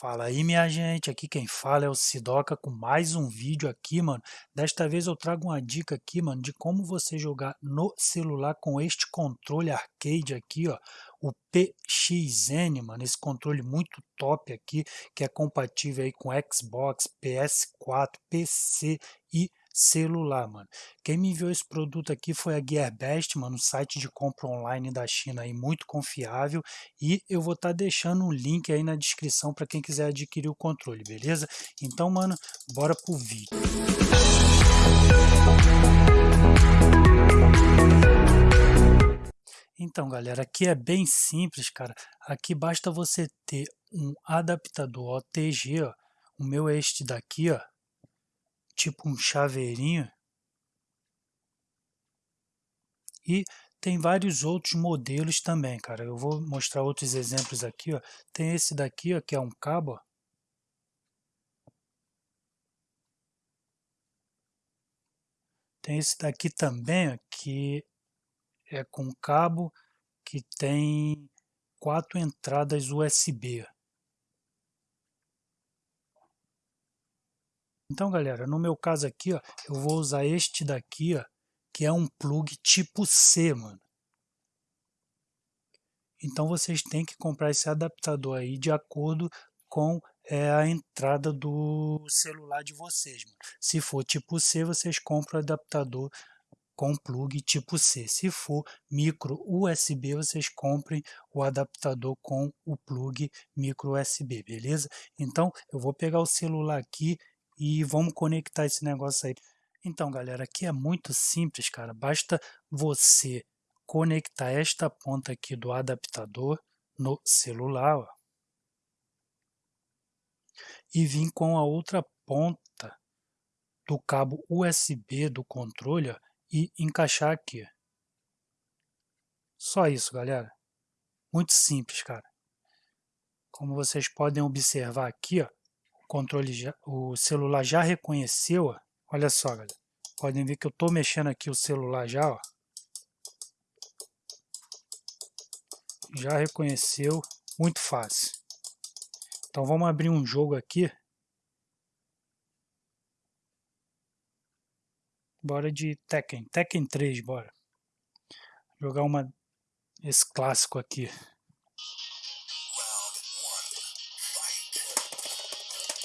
Fala aí, minha gente, aqui quem fala é o Sidoca com mais um vídeo aqui, mano. Desta vez eu trago uma dica aqui, mano, de como você jogar no celular com este controle arcade aqui, ó, o PXN, mano, esse controle muito top aqui, que é compatível aí com Xbox, PS4, PC e celular, mano. Quem me enviou esse produto aqui foi a GearBest, mano, um site de compra online da China aí muito confiável e eu vou estar tá deixando um link aí na descrição para quem quiser adquirir o controle, beleza? Então, mano, bora pro vídeo. Então, galera, aqui é bem simples, cara. Aqui basta você ter um adaptador OTG, ó. O meu é este daqui, ó tipo um chaveirinho. E tem vários outros modelos também, cara. Eu vou mostrar outros exemplos aqui, ó. Tem esse daqui, ó, que é um cabo, ó. Tem esse daqui também, ó, que é com cabo que tem quatro entradas USB. Então, galera, no meu caso aqui, ó, eu vou usar este daqui, ó, que é um plug tipo C, mano. Então vocês têm que comprar esse adaptador aí de acordo com é, a entrada do celular de vocês. Mano. Se for tipo C, vocês compram o adaptador com plug tipo C. Se for micro USB, vocês comprem o adaptador com o plug micro USB, beleza? Então eu vou pegar o celular aqui e vamos conectar esse negócio aí. Então, galera, aqui é muito simples, cara. Basta você conectar esta ponta aqui do adaptador no celular, ó, e vir com a outra ponta do cabo USB do controle ó, e encaixar aqui. Só isso, galera. Muito simples, cara. Como vocês podem observar aqui, ó, controle já, o celular já reconheceu, ó. olha só, galera. Podem ver que eu estou mexendo aqui o celular já, ó. Já reconheceu, muito fácil. Então vamos abrir um jogo aqui. Bora de Tekken, Tekken 3, bora. Jogar uma esse clássico aqui.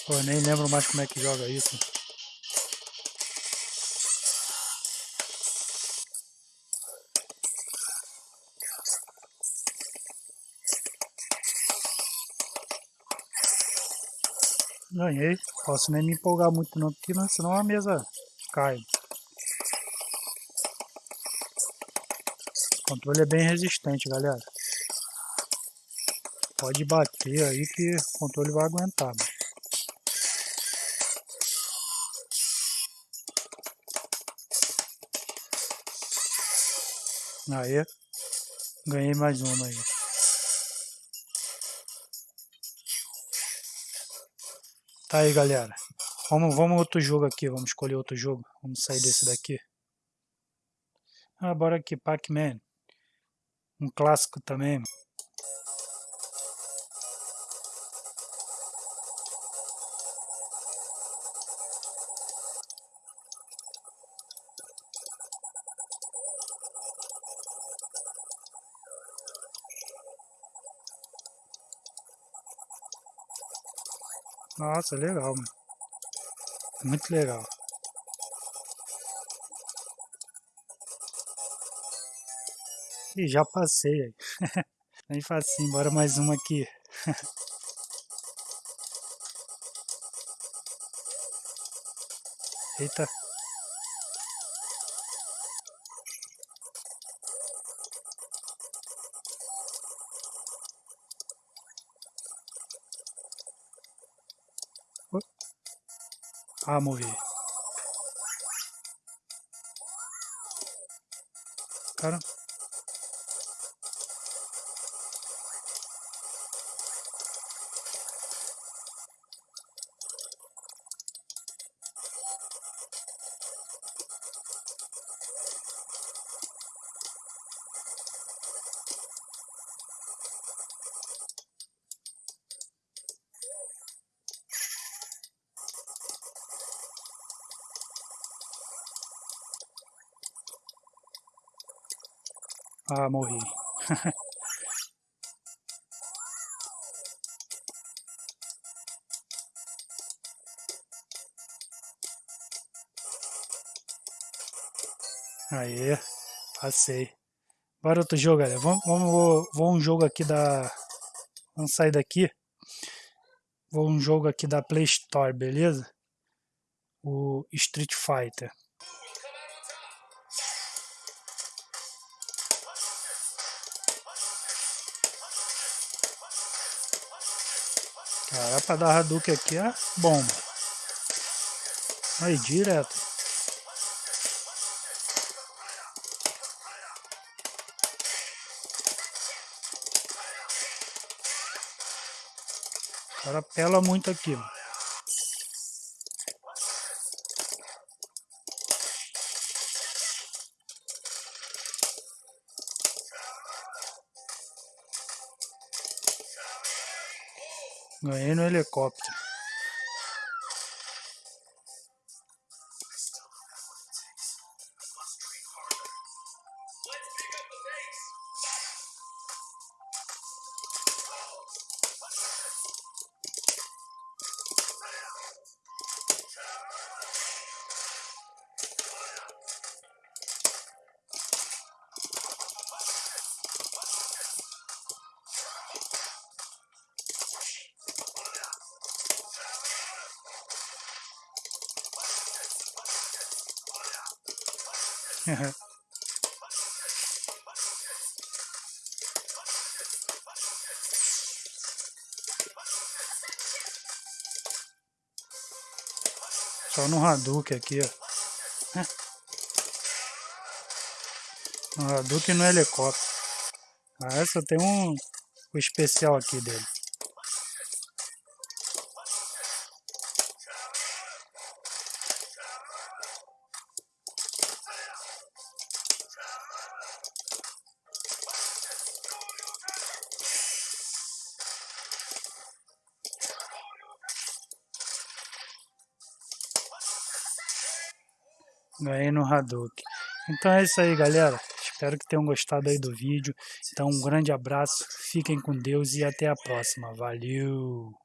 Pô, nem lembro mais como é que joga isso. Ganhei. Posso nem me empolgar muito não, porque senão a mesa cai. O controle é bem resistente, galera. Pode bater aí que o controle vai aguentar. Mano. Aí, ganhei mais uma aí. Tá aí, galera. Vamos, vamos outro jogo aqui, vamos escolher outro jogo. Vamos sair desse daqui. Ah, bora aqui, Pac-Man. Um clássico também. Nossa, legal, mano. Muito legal. E já passei aí. Bem facinho, bora mais uma aqui. Eita. Ah, morri. Cara. Ah, morri. Aí, passei. Bora outro jogo, galera. Vamos, vamos, vou um jogo aqui da... Vamos sair daqui. Vou um jogo aqui da Play Store, beleza? O Street Fighter. Cara, pra dar Hadouken aqui é bomba. Aí, direto. O cara pela muito aqui, mano. Ganhei no helicóptero. Só no Hadouken aqui, ó. No Hadouken no helicóptero. Ah, essa tem um, um especial aqui dele. Ganhei no Hadouken. Então é isso aí, galera. Espero que tenham gostado aí do vídeo. Então um grande abraço, fiquem com Deus e até a próxima. Valeu!